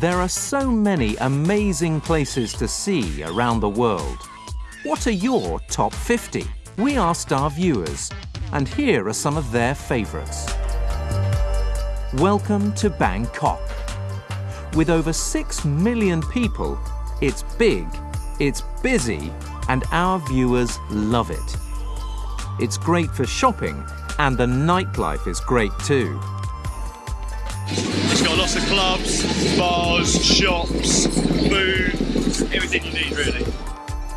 There are so many amazing places to see around the world. What are your top 50? We asked our viewers, and here are some of their favourites. Welcome to Bangkok. With over 6 million people, it's big, it's busy, and our viewers love it. It's great for shopping, and the nightlife is great too. It's got lots of clubs, bars, shops, food, everything you need really.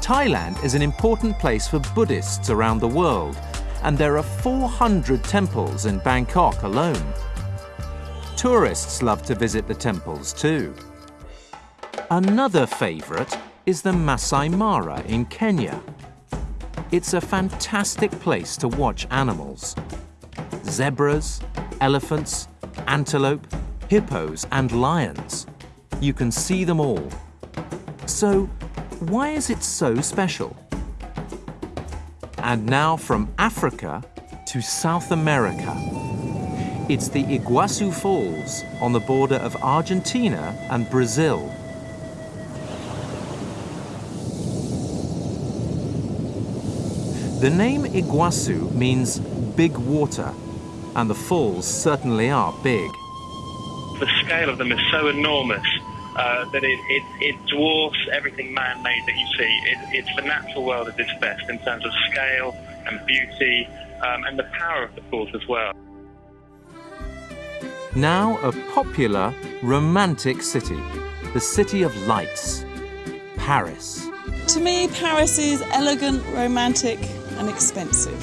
Thailand is an important place for Buddhists around the world, and there are 400 temples in Bangkok alone. Tourists love to visit the temples too. Another favourite is the Masai Mara in Kenya. It's a fantastic place to watch animals. Zebras, elephants, antelope, hippos and lions. You can see them all. So, why is it so special? And now from Africa to South America. It's the Iguazu Falls on the border of Argentina and Brazil. The name Iguazu means big water, and the falls certainly are big. The scale of them is so enormous uh, that it, it, it, dwarfs everything man-made that you see. It, it's the natural world at its best in terms of scale and beauty um, and the power of the falls as well. Now a popular, romantic city, the City of Lights, Paris. To me, Paris is elegant, romantic and expensive.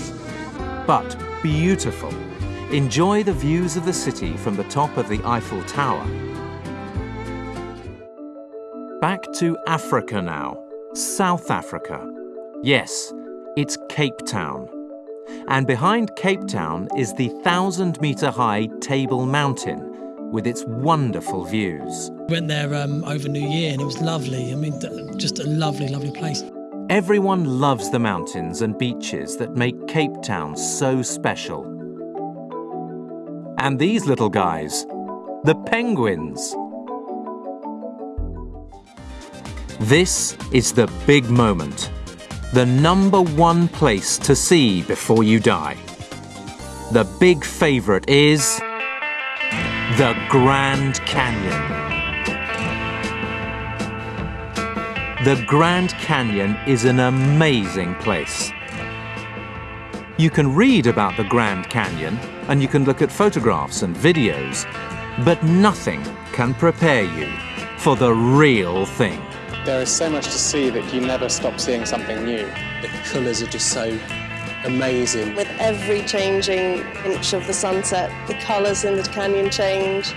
But beautiful. Enjoy the views of the city from the top of the Eiffel Tower. Back to Africa now, South Africa. Yes, it's Cape Town. And behind Cape Town is the thousand metre high Table Mountain with its wonderful views. Went there um, over New Year and it was lovely. I mean, just a lovely, lovely place. Everyone loves the mountains and beaches that make Cape Town so special. And these little guys, the penguins. This is the big moment. The number one place to see before you die. The big favourite is the Grand Canyon. The Grand Canyon is an amazing place. You can read about the Grand Canyon and you can look at photographs and videos, but nothing can prepare you for the real thing. There is so much to see that you never stop seeing something new. The colours are just so amazing. With every changing inch of the sunset, the colours in the canyon change.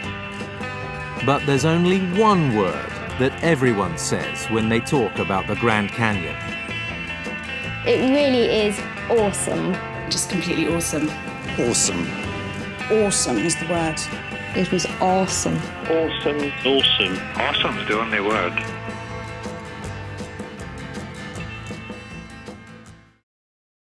But there's only one word that everyone says when they talk about the Grand Canyon. It really is awesome. Just completely awesome. Awesome. Awesome is the word. It was awesome. Awesome. Awesome. Awesome is the only word.